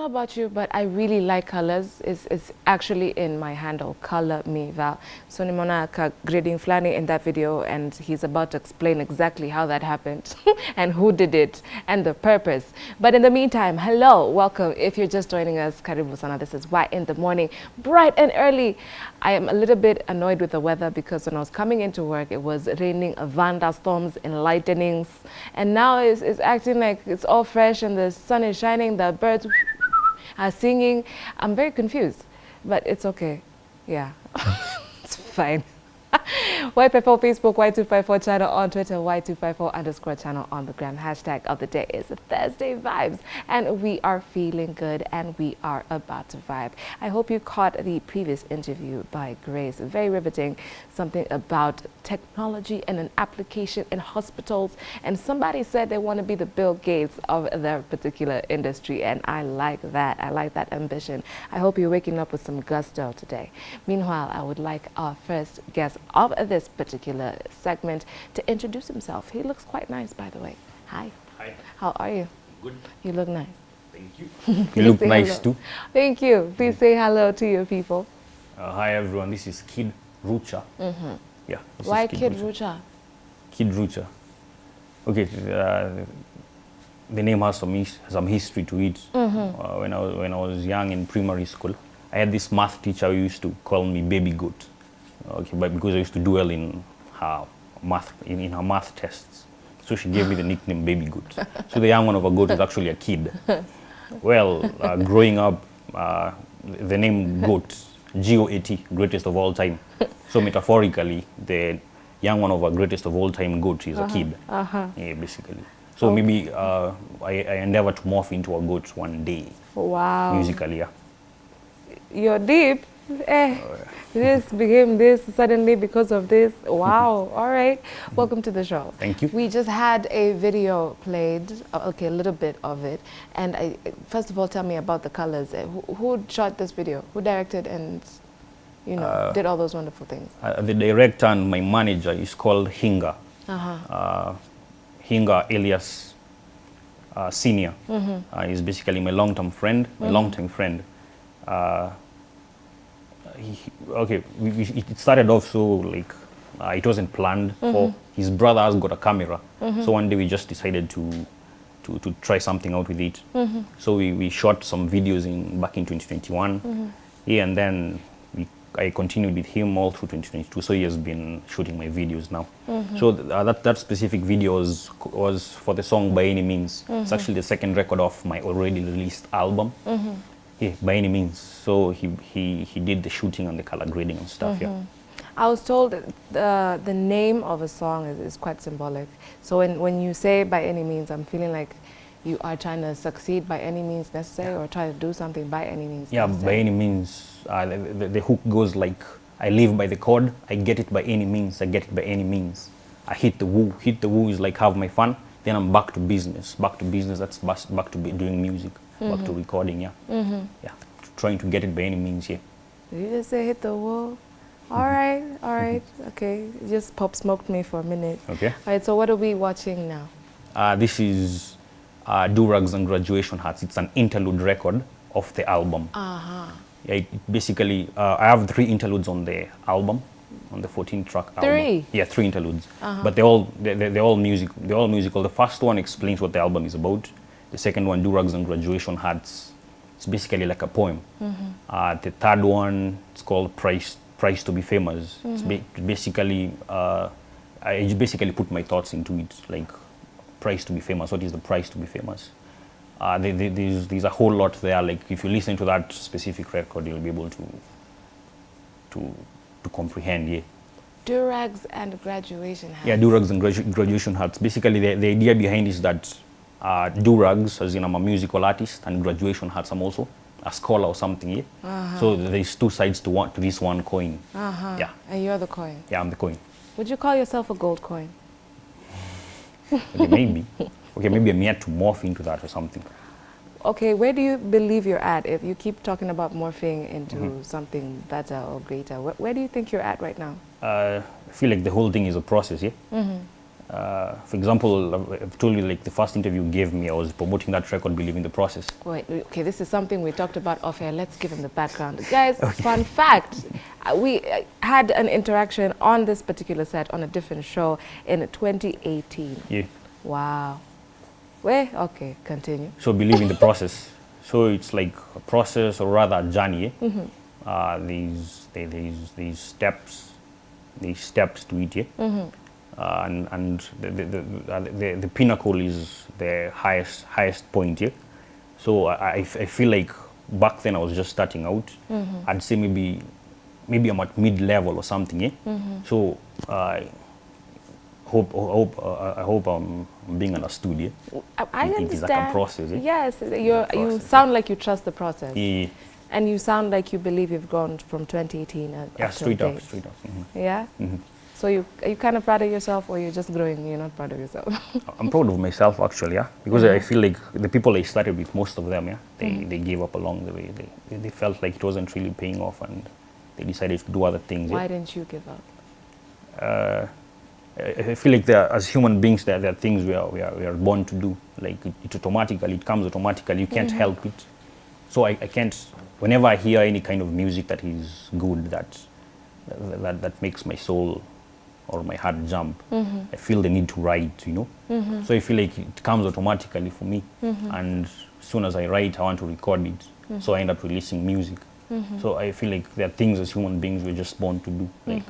know about you, but I really like colors. It's, it's actually in my handle, Color Me Val. So nimona ka grading flani in that video and he's about to explain exactly how that happened and who did it and the purpose. But in the meantime, hello, welcome. If you're just joining us, Karibu Sana, this is Why in the Morning, bright and early. I am a little bit annoyed with the weather because when I was coming into work, it was raining, thunderstorms and lightnings. And now it's, it's acting like it's all fresh and the sun is shining, the birds are singing. I'm very confused, but it's okay. Yeah, it's fine. Y54 Facebook, Y254 channel on Twitter, Y254 underscore channel on the gram. Hashtag of the day is Thursday Vibes. And we are feeling good and we are about to vibe. I hope you caught the previous interview by Grace. Very riveting. Something about technology and an application in hospitals. And somebody said they want to be the Bill Gates of their particular industry. And I like that. I like that ambition. I hope you're waking up with some gusto today. Meanwhile, I would like our first guest of this particular segment to introduce himself. He looks quite nice, by the way. Hi. Hi. How are you? Good. You look nice. Thank you. You look nice hello. too. Thank you. Please say hello to your people. Uh, hi everyone. This is Kid Rucha. Mm-hmm. Yeah. this is Why Kid Rucha. Rucha? Kid Rucha. Okay. Uh, the name has some his, some history to it. Mm-hmm. Uh, when I was when I was young in primary school, I had this math teacher who used to call me baby goat. Okay, but because I used to do well in her math in, in her math tests, so she gave me the nickname baby goat. So the young one of a goat is actually a kid. Well, uh, growing up, uh, the name goat, G-O-A-T, greatest of all time. So metaphorically, the young one of a greatest of all time goat is a kid. Uh-huh. Yeah, basically. So maybe uh, I, I endeavor to morph into a goat one day, Wow. musically, yeah. You're deep. Eh, this became this suddenly because of this. Wow. All right. Welcome to the show. Thank you. We just had a video played, uh, okay, a little bit of it. And I, first of all, tell me about the colors. Eh, Who, who shot this video? Who directed and, you know, Uh, did all those wonderful things? Uh, the director and my manager is called Hinga. Uh-huh. Uh, Hinga alias uh, Senior. Uh, he's basically my long-term friend, my long-term friend. He, okay, we, we, it started off so like uh, it wasn't planned. For mm-hmm. his brother has got a camera, mm-hmm. so one day we just decided to to, to try something out with it. Mm-hmm. So we, we shot some videos in back in 2021. Yeah, and then we, I continued with him all through 2022. So he has been shooting my videos now. So th- uh, that, that specific video was, was for the song By Any Means. It's actually the second record of my already released album. Yeah, By Any Means. So he, he, he did the shooting and the color grading and stuff, yeah. I was told the, the name of a song is, is quite symbolic. So when, when you say by any means, I'm feeling like you are trying to succeed by any means necessary or try to do something by any means Yeah, by any means. Uh, the, the, the hook goes like, I live by the code, I get it by any means, I get it by any means. I hit the woo. Hit the woo is like have my fun, then I'm back to business. Back to business, that's back to be doing music, back to recording, yeah. Yeah, trying to get it by any means, yeah. Did you just say hit the wall? All right, all right, okay. You Just pop smoked me for a minute. Okay. All right, so what are we watching now? Uh, this is uh, Durags and Graduation Hats. It's an interlude record of the album. Uh-huh. Yeah, it basically, uh, I have three interludes on the album, on the 14 track album. Three? Yeah, three interludes. But they're all they're, they're they're all music. They're all musical. The first one explains what the album is about. The second one, Durags and Graduation Hats. It's basically like a poem. Uh, the third one, it's called Price Price to be Famous. It's ba- basically uh, I just basically put my thoughts into it, like price to be famous. What is the price to be famous? Uh, there, there- there's, there's a whole lot there. Like if you listen to that specific record, you'll be able to to to comprehend. Yeah, Durags and graduation hats. yeah. Durags and gradu- graduation hats. Basically, the, the idea behind is that uh, Durags, as in I'm a musical artist, and graduation hats, I'm also a scholar or something. Yeah. So there's two sides to one to this one coin. Uh-huh. Yeah, And you're the coin. yeah. I'm the coin. Would you call yourself a gold coin? Okay, maybe. Okay, maybe I'm yet to morph into that or something. Okay, where do you believe you're at if you keep talking about morphing into Mm-hmm. something better or greater? Where, where do you think you're at right now? uh, I feel like the whole thing is a process, yeah. Uh, for example, I've- told you like the first interview you gave me, I was promoting that record, Believe in the Process. Wait, okay, this is something we talked about off air. Let's give him the background. Guys, fun fact uh, we uh, had an interaction on this particular set on a different show in 2018. Yeah. Wow. Wait, okay, continue. So believe in the process. So it's like a process or rather a journey. eh? Uh, these, these, these steps, these steps to it. Yeah? Uh, and and the, the, the, the, the pinnacle is the highest highest point here. So I, I f- I feel like back then I was just starting out. I'd say maybe maybe I'm at mid level or something. Yeah? So I hope hope uh, I hope I'm being understood. Yeah? I, I It- understand. it is like a process, eh? Yes, you're, you sound like you trust the process. Yeah, And you sound like you believe you've gone from 2018 uh, yeah up straight up, straight up. mhm. Yeah? So you, are you kind of proud of yourself or you're just growing, you're not proud of yourself? I'm proud of myself actually, yeah, because I mm-hmm. feel like the people I started with, most of them, yeah, they, mm-hmm. they gave up along the way. They, they felt like it wasn't really paying off, and they decided to do other things. Why Yeah. didn't you give up? Uh, I, I feel like there, as human beings, there, there are things we are, we are we are born to do. Like it, it automatically, it comes automatically. You can't mm-hmm. help it. So I, I can't. Whenever I hear any kind of music that is good, that that, that makes my soul or my heart jump, mm-hmm. I feel the need to write, you know. Mm-hmm. So I feel like it comes automatically for me. Mm-hmm. And as soon as I write, I want to record it. So I end up releasing music. So I feel like there are things as human beings we're just born to do. Like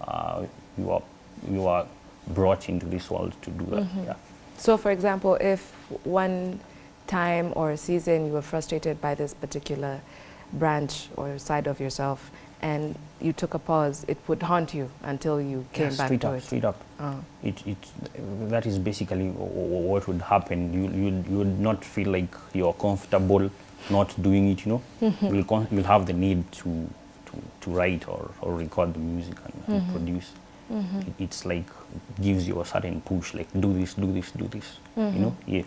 uh, you are you are brought into this world to do that. Yeah. So, for example, if one time or a season you were frustrated by this particular branch or side of yourself and you took a pause, it would haunt you until you came yeah, back straight to up, it. straight up. Oh. It, it, that is basically wh- wh- what would happen. You, you, you would not feel like you're comfortable not doing it, you know. Mm-hmm. You'll, con- you'll have the need to, to, to write or, or record the music and, mm-hmm. and produce. Mm-hmm. It, it's like gives you a certain push, like do this, do this, do this, you know. Yeah.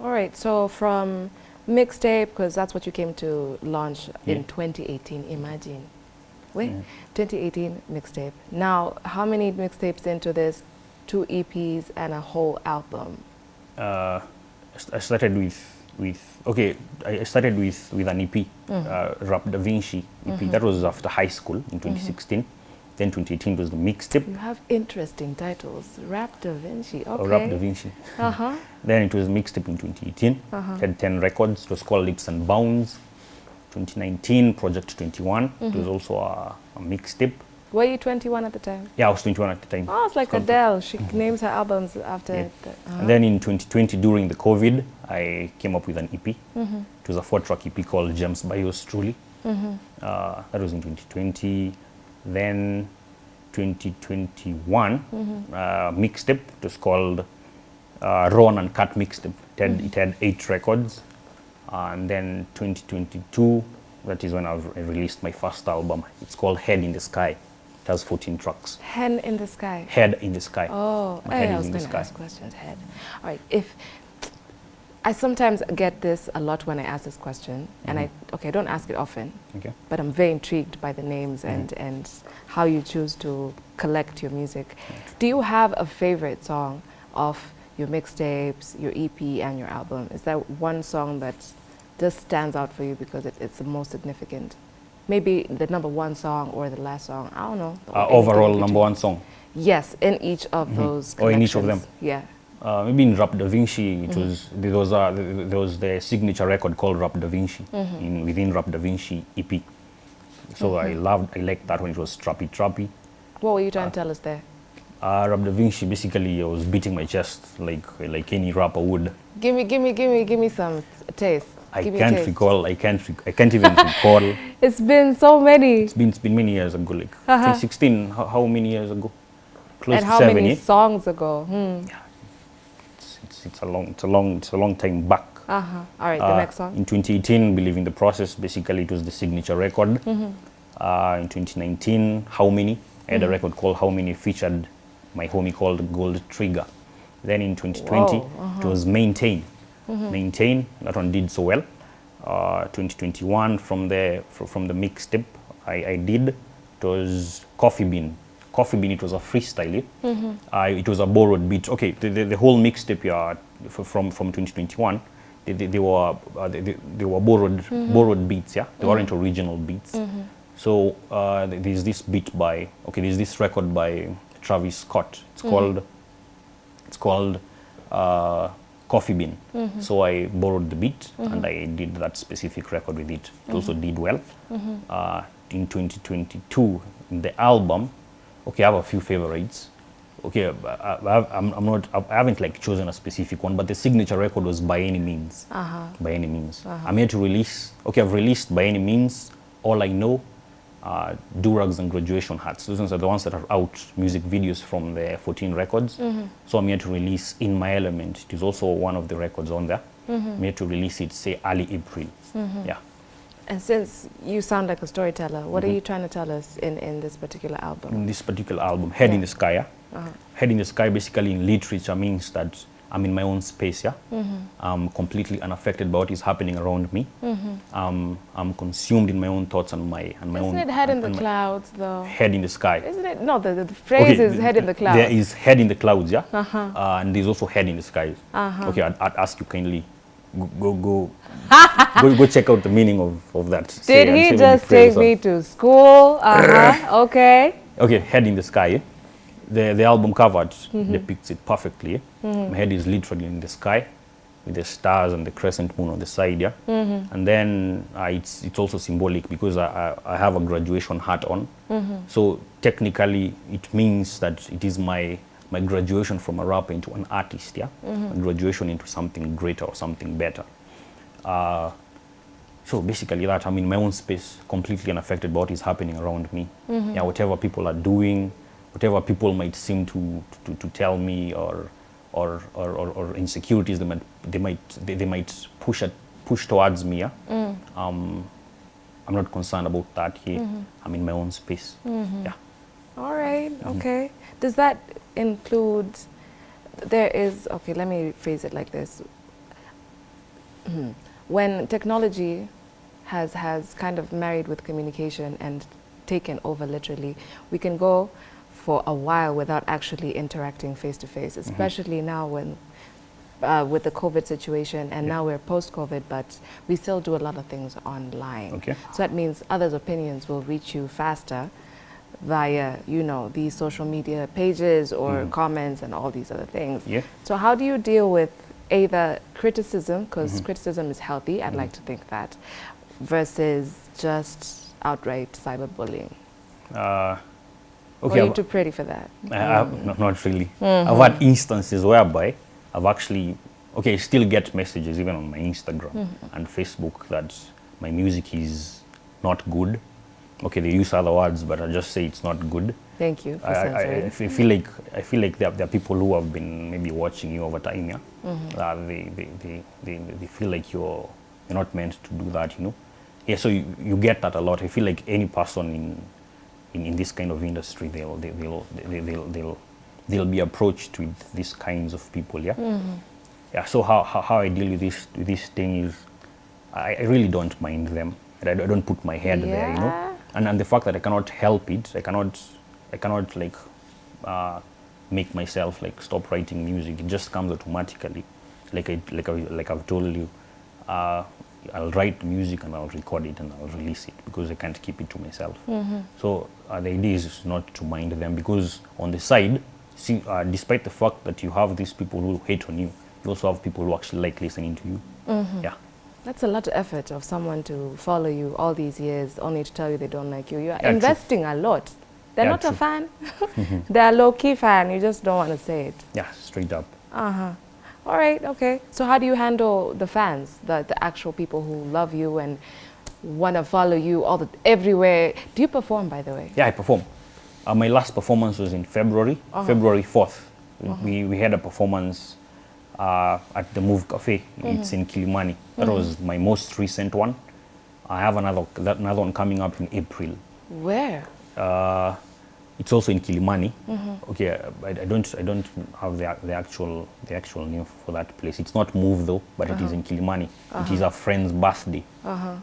All right, so from mixtape, because that's what you came to launch in 2018, imagine. Wait, Yeah. 2018 mixtape. Now, how many mixtapes into this? Two EPs and a whole album. uh, I started with with okay. I started with with an EP, uh, Rap Da Vinci EP. That was after high school in 2016. Then 2018 was the mixtape, You have interesting titles. Rap Da Vinci. or Rap Da Vinci. Uh huh. Then it was mixtape in 2018. Uh-huh. Had 10 records. It was called Leaps and Bounds. 2019, Project 21. It was also a, a mixtape. Were you 21 at the time? Yeah, I was 21 at the time. Oh, it's like called- Adele. She names her albums after. Yeah. The, uh-huh. And then in 2020, during the COVID, I came up with an EP. Mm-hmm. It was a four-track EP called James by Yours Truly. Mm-hmm. Uh, that was in 2020. Then 2021, Mm-hmm. uh, mixtape. It was called uh, Ron and Cut Mixtape. It had, Mm-hmm. it had eight records. And then 2022, that is when I re- released my first album. It's called Head in the Sky. It has 14 tracks. Head in the Sky. Head in the Sky. Oh, My head I was in the going to sky. ask questions. Head. All right. If I sometimes get this a lot when I ask this question, and I mm-hmm. okay, I don't ask it often, Okay. but I'm very intrigued by the names and mm-hmm. and how you choose to collect your music. Mm-hmm. Do you have a favorite song of your mixtapes, your EP, and your album? Is there one song that just stands out for you because it, it's the most significant? Maybe the number one song or the last song. I don't know. Uh, overall, number one song. Yes, in each of those. Or in each of them. Yeah. Uh, maybe in Rap Da Vinci, it was there was a, there was the signature record called Rap Da Vinci in within Rap Da Vinci EP. So I loved, I liked that one. It was trappy, trappy. What were you trying to tell us there? Uh, Rap Da Vinci, basically, I was beating my chest like like any rapper would. Give me, give me, give me, give me some taste. I Give can't recall. I can't. Rec- I can't even recall. It's been so many. It's been it's been many years ago. Like Uh-huh. 2016. How, how many years ago? Close and to how seven. many yeah? songs ago? Hmm. It's, it's, it's a long. It's a long. It's a long time back. Uh huh. All right. the Uh, next song. In 2018, Believe in the Process, basically it was the signature record. Mm-hmm. Uh, in 2019, How Many? I had a record called How Many, featured my homie called Gold Trigger. Then in 2020, Whoa, uh-huh. it was Maintain. Mm-hmm. Maintain, that one did so well. Uh, 2021, from the, fr- from the mixtape I, I did, it was Coffee Bean. Coffee Bean, it was a freestyle. Uh, it was a borrowed beat. Okay, the, the, the whole mixtape yeah, from from 2021, they, they, they were uh, they, they were borrowed borrowed beats. Yeah, they weren't original beats. So uh, there's this beat by okay, there's this record by Travis Scott. It's called it's called uh, Coffee Bean. Mm -hmm. So I borrowed the beat mm -hmm. and I did that specific record with it. It also did well. Uh, in 2022, in the album, okay, I have a few favorites. Okay, I, I, I'm, I'm not, I haven't like chosen a specific one, but the signature record was By Any Means. Uh -huh. By Any Means. Uh -huh. I'm here to release, okay, I've released By Any Means, All I Know, uh, Durags and Graduation Hats. Those are the ones that are out, music videos from the 14 records. So I'm here to release In My Element. It is also one of the records on there. I'm here to release it, say, early April. Yeah. And since you sound like a storyteller, what Mm-hmm. are you trying to tell us in, in this particular album? in this particular album, Head in the Sky. Yeah? Head in the Sky basically in literature means that I'm in my own space. Yeah, I'm completely unaffected by what is happening around me. Um, I'm consumed in my own thoughts and my and my Isn't own. it head in the clouds, though? Head in the sky. Isn't it? No, the, the phrase is head in the clouds. There is head in the clouds, yeah, uh, huh. and there's also head in the skies. Uh-huh. Okay, I'd, I'd ask you kindly, go go go, go, go check out the meaning of, of that. Did and he just take me to school? Uh-huh. okay. Okay, head in the sky. eh? The the album cover Mm-hmm. depicts it perfectly. eh? My head is literally in the sky, with the stars and the crescent moon on the side. Yeah, Mm-hmm. and then uh, it's it's also symbolic because I, I I have a graduation hat on. Mm-hmm. So technically, it means that it is my my graduation from a rapper into an artist. Yeah, Mm-hmm. graduation into something greater or something better. Uh, so basically that I'm in my own space, completely unaffected by what is happening around me. Yeah, whatever people are doing, whatever people might seem to to, to tell me or or, or, or or insecurities they might they might they, they might push at, push towards me. Yeah? Um, I'm not concerned about that here. I'm in my own space. Yeah. All right. Okay. Does that include? There is okay. Let me phrase it like this. Mhm. when technology has has kind of married with communication and taken over literally, we can go for a while without actually interacting face to face, especially now when uh, with the COVID situation, and Yeah. now we're post-COVID, but we still do a lot of things online. Okay. So that means others' opinions will reach you faster via, you know, these social media pages or comments and all these other things. Yeah. So how do you deal with either criticism, because Mm-hmm. criticism is healthy, I'd like to think that, versus just outright cyberbullying? Uh, okay. are you too pretty for that? I, I, no, not really. I've had instances whereby I've actually, okay, I still get messages even on my Instagram and Facebook that my music is not good. Okay, they use other words, but I just say it's not good. Thank you I, I, I feel like I feel like there, are- there are people who have been maybe watching you over time, yeah. Uh, they, they, they, they, they feel like you're you're not meant to do that, you know. Yeah, so you, you get that a lot. I feel like any person in in, in this kind of industry, they'll they, they'll, they, they'll they'll they'll be approached with these kinds of people, yeah. Yeah. So how, how, how I deal with this with this thing is, I, I really don't mind them. I, don't- I don't put my head there, you know. And and the fact that I cannot help it, I cannot I cannot like uh, make myself like stop writing music. It just comes automatically. Like I like I, like I've told you, uh, I'll write music and I'll record it and I'll release it because I can't keep it to myself. So uh, the idea is not to mind them because on the side, see, uh, despite the fact that you have these people who hate on you, you also have people who actually like listening to you. Yeah. That's a lot of effort of someone to follow you all these years only to tell you they don't like you. You're Yeah, true. investing a lot. They're Yeah, not a true. fan. They're a low-key fan. You just don't want to say it. Yeah, straight up. Uh-huh. All right, okay. So how do you handle the fans, the, the actual people who love you and want to follow you all the everywhere? Do you perform, by the way? Yeah, I perform. Uh, my last performance was in February, uh-huh. February 4th. Uh-huh. We, we had a performance uh, at the Move Cafe. It's in mm-hmm. Kilimani. That mm-hmm. was my most recent one. I have another, that, another one coming up in April. Where? Uh, Uh, it's also in Kilimani. Okay, uh, I, I don't I don't have the, the actual the actual name for that place. It's not Move though, but it is in Kilimani. It is a friend's birthday.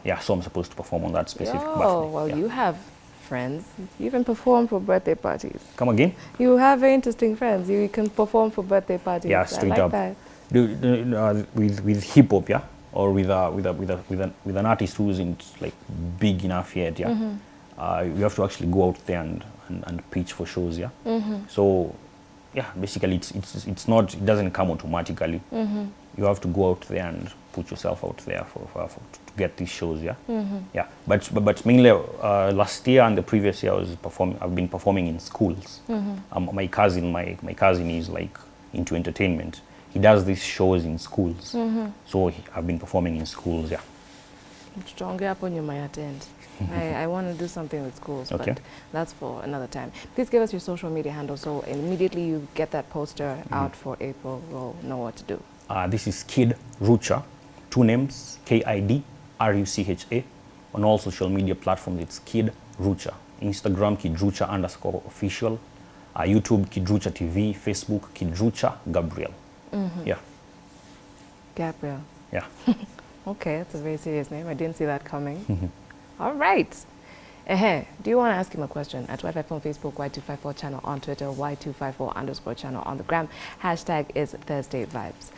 Yeah, so I'm supposed to perform on that specific oh, birthday. Oh well, yeah. you have friends. You even perform for birthday parties. Come again? You have very interesting friends. You can perform for birthday parties. Yeah, straight like up. that. Do, do, uh, with with hip hop, yeah, or with a with a with a with an with an artist who isn't like big enough yet, yeah. Mm-hmm. Uh, you have to actually go out there and, and, and pitch for shows, yeah. Mm-hmm. So, yeah, basically it's it's it's not it doesn't come automatically. Mm-hmm. You have to go out there and put yourself out there for, for, for to get these shows, yeah. Mm -hmm. Yeah, but but, but mainly uh, last year and the previous year I was performing. I've been performing in schools. Um, my cousin, my my cousin is like into entertainment. He does these shows in schools. So he, I've been performing in schools, yeah. Tutaongea hapo nyuma ya tent. I, I want to do something with schools, Okay. but that's for another time. Please give us your social media handle so immediately you get that poster out for April, we'll know what to do. Uh, this is Kid Rucha, two names, K-I-D R-U-C-H-A. On all social media platforms, it's Kid Rucha. Instagram, Kid Rucha underscore official. Uh, YouTube, Kid Rucha TV. Facebook, Kid Rucha Gabriel. Yeah, Gabriel. yeah. Okay, that's a very serious name. I didn't see that coming. All right. Uh-huh. Do you want to ask him a question? At Y54 on Facebook, Y254 channel on Twitter, Y254 underscore channel on the gram. Hashtag is Thursday Vibes.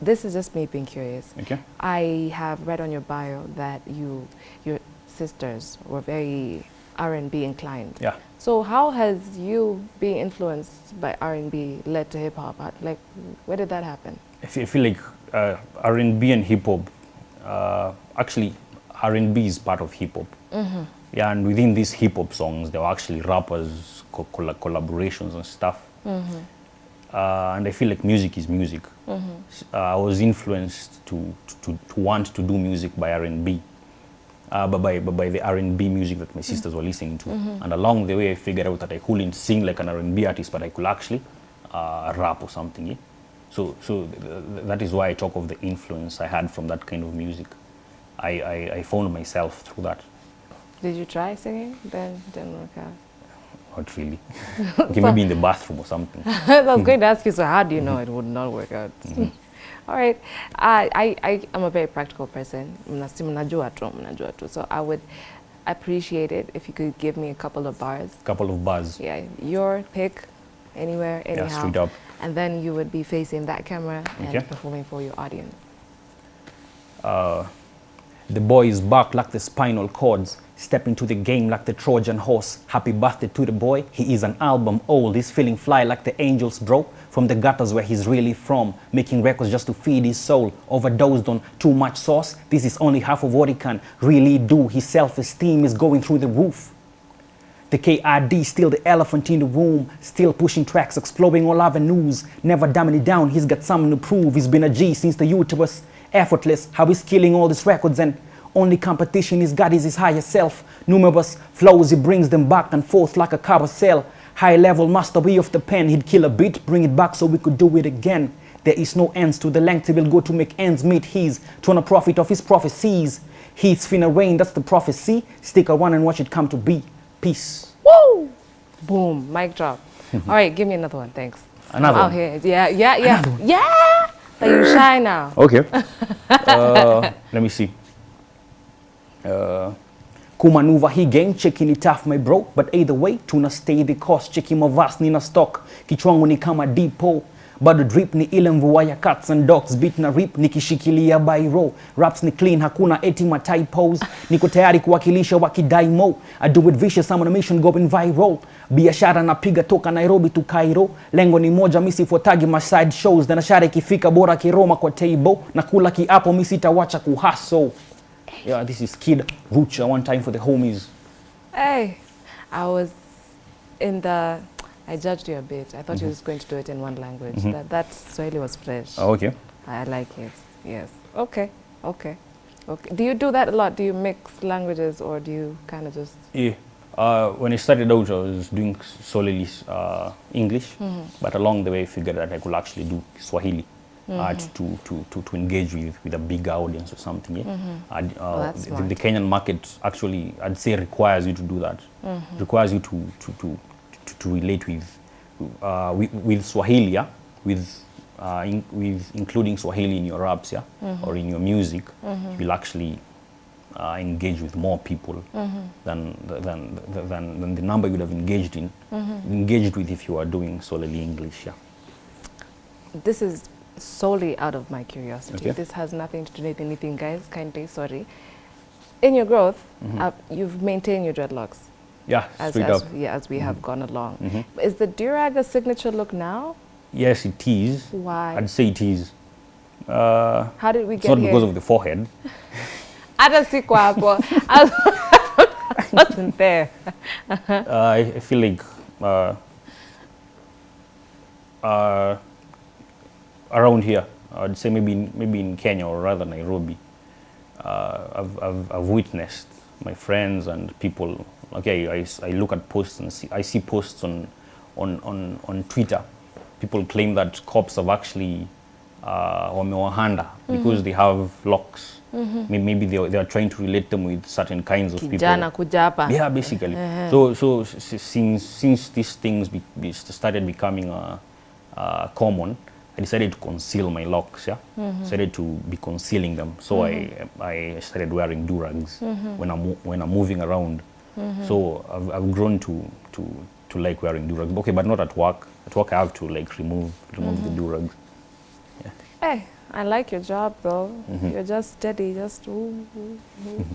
This is just me being curious. Okay. I have read on your bio that you, your sisters were very R&B inclined. Yeah. So how has you being influenced by R&B led to hip hop? Like, where did that happen? I feel, I feel like uh, R&B and hip hop, uh, actually, R&B is part of hip hop. Yeah, and within these hip hop songs, there were actually rappers, co- colla- collaborations and stuff. Uh, and I feel like music is music. S- Uh, I was influenced to, to, to want to do music by R&B. Uh, but by, but by the R&B music that my sisters were listening to. And along the way, I figured out that I couldn't sing like an R&B artist, but I could actually uh, rap or something. Yeah? So, so th- th- that is why I talk of the influence I had from that kind of music. I, I, I found myself through that. Did you try singing? Then didn't work out. Not really. okay, maybe in the bathroom or something. I was going to ask you, so how do you know mm-hmm. it would not work out? Mm-hmm. All right. I, I, I am a very practical person. Mna- si mnajua tu, mnajua tu. So I would appreciate it if you could give me a couple of bars. Couple of bars. Yeah, your pick, anywhere, anyhow. And then you would be facing that camera and Okay. performing for your audience. Uh, the boy is back like the spinal cords. Step into the game like the Trojan horse. Happy birthday to the boy. He is an album old. He's feeling fly like the angels, bro. From the gutters where he's really from. Making records just to feed his soul. Overdosed on too much sauce. This is only half of what he can really do. His self esteem is going through the roof. The KID, still the elephant in the room, still pushing tracks, exploring all avenues, never dumbing it down. He's got something to prove. He's been a G since the uterus, effortless. How he's killing all these records, and only competition he's got is his higher self. Numerous flows, he brings them back and forth like a carousel. High level mastery of the pen, he'd kill a beat, bring it back so we could do it again. There is no ends to the length he will go to make ends meet. Trying to profit off his prophecies. He's finna rain, that's the prophecy. Stick around and watch it come to be. Peace. Woo! Boom, mic drop. All right, give me another one, thanks. Another I'm one? out here. Yeah, yeah, yeah, yeah. That you shy now. Okay. uh, let me see. Uh, kumanuva hii gang cheki ni tough my bro but either way tuna stay the course cheki mavas nina stock kichwangu ni kama depot bado drip ni ile mvua ya cats and dogs beat na rip nikishikilia by row, raps ni clean hakuna eti ma typos. Niko tayari kuwakilisha wakidai mo. I do it vicious I'm on a mission going viral. Biashara napiga toka Nairobi to Cairo. Lengo ni moja misi sifuatagi ma side shows. Na biashara ikifika bora kiroma kwa table. Na kula kiapo mimi sitawacha kuhustle yeah this is Kid Rucha one time for the homies. Hey, I was in the. I judged you a bit. I thought you was going to do it in one language. That that Swahili was fresh. oh, okay I like it. Yes. Okay. Okay. Okay. Do you do that a lot? Do you mix languages, or do you kind of just? Yeah. Uh, when I started out, I was doing solely uh, English, but along the way, I figured that I could actually do Swahili uh, to, to, to, to engage with, with a bigger audience or something. Yeah? And, uh, Oh, that's the, the Kenyan market actually, I'd say, requires you to do that. Requires you to, to, to, to, to relate with, uh, with, with Swahili, yeah? with, uh, in, with including Swahili in your raps, yeah, or in your music. You'll actually uh, engage with more people than, than, than, than the number you would have engaged in, engaged with if you are doing solely English. Yeah. This is solely out of my curiosity. Okay. This has nothing to do with anything, guys. Kindly, sorry. In your growth, uh, you've maintained your dreadlocks Yeah, as, as, yeah, as we have gone along. Mhm. Is the durag a signature look now? Yes, it is. Why? I'd say it is. Uh, How did we it's get not here? because of the forehead. Hata siku hapo. I wasn't there. uh, I, I feel like uh, uh, around here, I'd say maybe in, maybe in Kenya or rather Nairobi, uh, I've, I've, I've witnessed my friends and people. Okay, I, I look at posts and see, I see posts on, on, on, on Twitter. People claim that cops have actually uh, wamewahanda because they have locks. Mm -hmm. Maybe they, are- they are trying to relate them with certain kinds of people. Kijana kuja hapa. Yeah, basically. Uh -huh. So, so since since these things be, be started becoming uh, uh, common, I decided to conceal my locks. Yeah, mm-hmm. decided to be concealing them. So I mm-hmm. I started wearing durags mm-hmm. when I'm when I'm moving around. So I've, I've grown to to to like wearing durags. Okay, but not at work. At work, I have to like remove remove the durags. Hey, I like your job though. You're just steady, just ooh, ooh, ooh,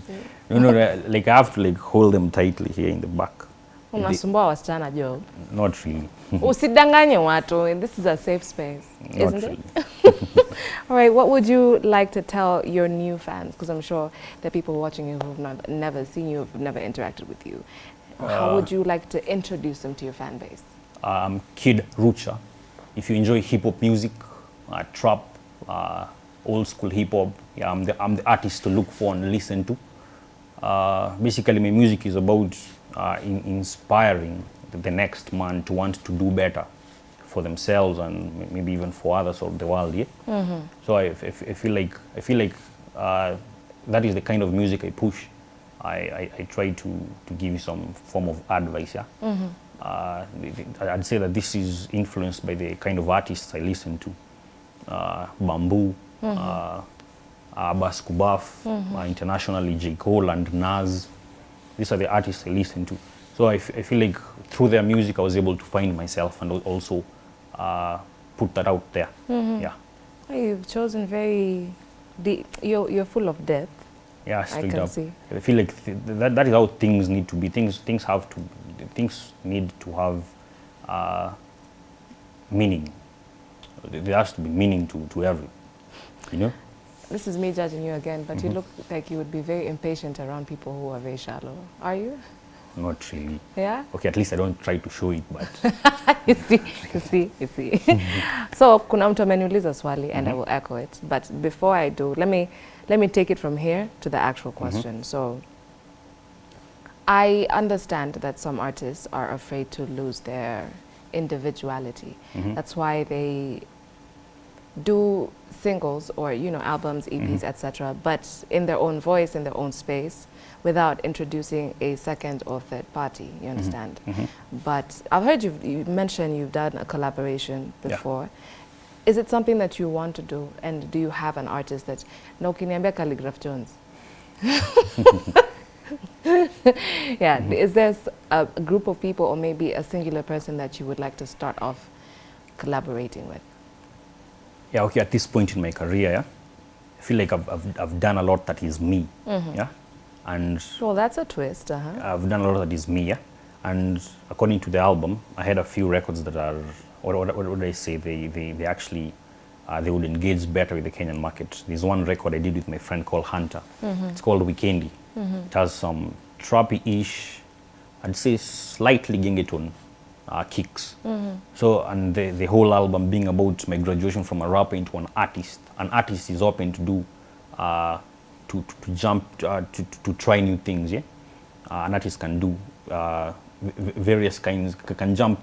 no, no, like I have to like hold them tightly here in the back. Unasumbua wasichana job. Not really. Usidanganye watu. This is a safe space, Not isn't really. it? All right, what would you like to tell your new fans? Because I'm sure there are people watching you who've not, never seen you, who've never interacted with you. How would you like to introduce them to your fan base? um, Kid Rucha. If you enjoy hip hop music, uh, trap, uh, old school hip hop, yeah, I'm the, I'm the artist to look for and listen to. Uh, basically, my music is about uh, in, inspiring the, next man to want to do better for themselves and maybe even for others of the world. Yeah. So I, f- I feel like I feel like uh, that is the kind of music I push. I, I, I try to, to give you some form of advice. Yeah. Uh, the- the- I'd say that this is influenced by the kind of artists I listen to. Uh, Bamboo, uh, Abbas Kubaff, uh, internationally J. Cole and Nas. These are the artists I listen to. So I, f- I feel like through their music I was able to find myself and also uh, put that out there. Yeah. Oh, You've chosen very deep. You're, you're full of depth. Yeah, I straight can up. see. I feel like th- that, that is how things need to be. Things things have to things need to have uh, meaning. There there has to be meaning to, to every, you know. This is me judging you again, but you mm-hmm. look like you would be very impatient around people who are very shallow. Are you? Not really. Yeah? Okay, at least I don't try to show it, but you see, you see, you see. so kuna mtu ameniuliza swali and I mm-hmm. will echo it. But before I do, let me let me take it from here to the actual mm-hmm. question. So I understand that some artists are afraid to lose their individuality. That's why they do singles or you know albums eps mm-hmm. etc but in their own voice in their own space without introducing a second or third party you mm-hmm. understand? Mm-hmm. But i've heard you've, you mentioned you've done a collaboration Yeah. before. Is it something that you want to do? And do you have an artist that na ukiniambia Kaligraph Jones? Yeah is there a group of people or maybe a singular person that you would like to start off collaborating with yeah, okay. At this point in my career, yeah, I feel like I've, I've, I've done a lot that is me, yeah, and well that's a twist uh-huh. I've done a lot that is me, yeah. And according to the album, I had a few records that are, what, what, what would I say, they, they, they actually, uh, they would engage better with the Kenyan market. There's one record I did with my friend called Hunter. It's called Weekendy. It has some trappy-ish, I'd say slightly gengetone uh, kicks. Mm -hmm. So, and the, the whole album being about my graduation from a rapper into an artist. An artist is open to do, uh, to, to, to jump, uh, to, to, to try new things, yeah? uh, an artist can do uh, various kinds can jump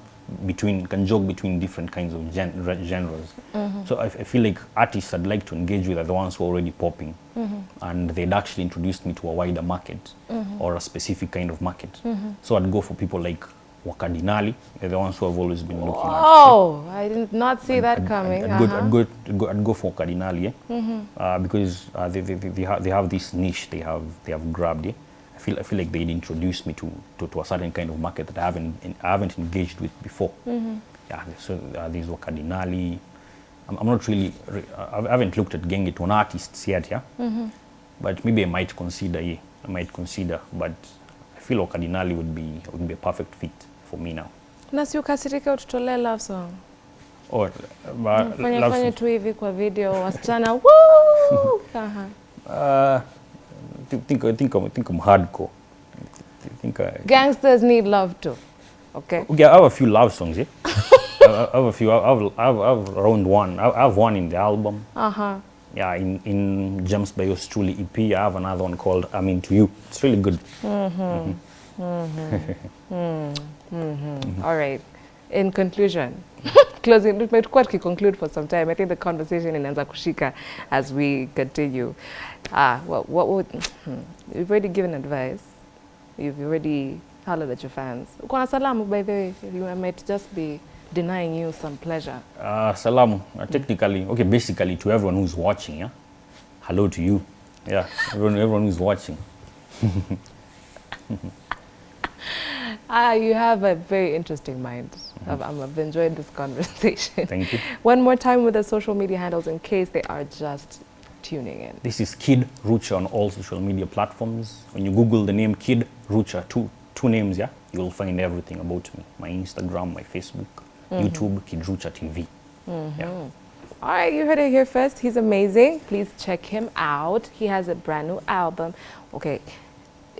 between can jog between different kinds of gen- genres. Mm -hmm. so I, I feel like artists i'd like to engage with are the ones who are already popping Mm -hmm. and they'd actually introduced me to a wider market or a specific kind of market so i'd go for people like Wakadinali. They're the ones who have always been looking at. Oh, I did not see that and, coming. And, I'd, go, uh-huh. I'd, go, I'd, go, I'd go for Cardinali, eh? uh, because uh, they, they, they, ha they have this niche they have they have grabbed. Eh? I feel I feel like they'd introduced me to, to, to a certain kind of market that I haven't I haven't engaged with before. Yeah, so uh, these were Cardinali. I'm, I'm not really re- I haven't looked at Gengeton artists yet, yeah. But maybe I might consider, yeah, I might consider. But I feel Cardinali would be would be a perfect fit for me now. na si ukasirike ututolee love song Or, uh, fanye love fanye tu hivi kwa video wasichana woo! Aha. Uh, think think I'm, think I'm hardcore. Think I, gangsters need love too okay Yeah, I have a few love songs. Yeah, I have a few. I have, I have, I have around one. I have one in the album. uh-huh Yeah, in in James by yours truly EP. I have another one called I'm into you. It's really good. All right. In conclusion, closing, tumekuwa tukiconclude for some time. I think the conversation inaanza kushika as we continue. Ah, what, what would, hmm, you've already given advice. You've already hollered at your fans. Uko na salamu, by the way. You might just be denying you some pleasure. Uh, salamu. Uh, technically, okay, basically to everyone who's watching. Yeah, hello to you. Yeah, everyone, everyone who's watching. Ah, you have a very interesting mind. I've, I've enjoyed this conversation. Thank you. One more time with the social media handles in case they are just tuning in. This is Kid Rucha on all social media platforms. When you Google the name Kid Rucha, two two names, yeah, you'll find everything about me. My Instagram, my Facebook, YouTube, Kid Rucha TV. Yeah. All right, you heard it here first. He's amazing. Please check him out. He has a brand new album. Okay,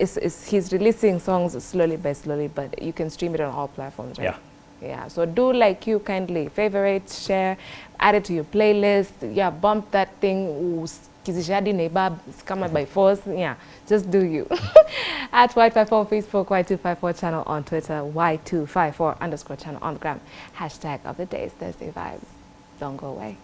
it's, it's, he's releasing songs slowly by slowly, but you can stream it on all platforms, right? Yeah. Yeah, so do like you kindly favorite, share, add it to your playlist. Yeah, bump that thing. Kizishadi neighbor, kama by force. Yeah, just do you. At Y254 on Facebook, Y254 channel on Twitter, Y254 underscore channel on the gram. Hashtag of the day is Thursday Vibes. Don't go away.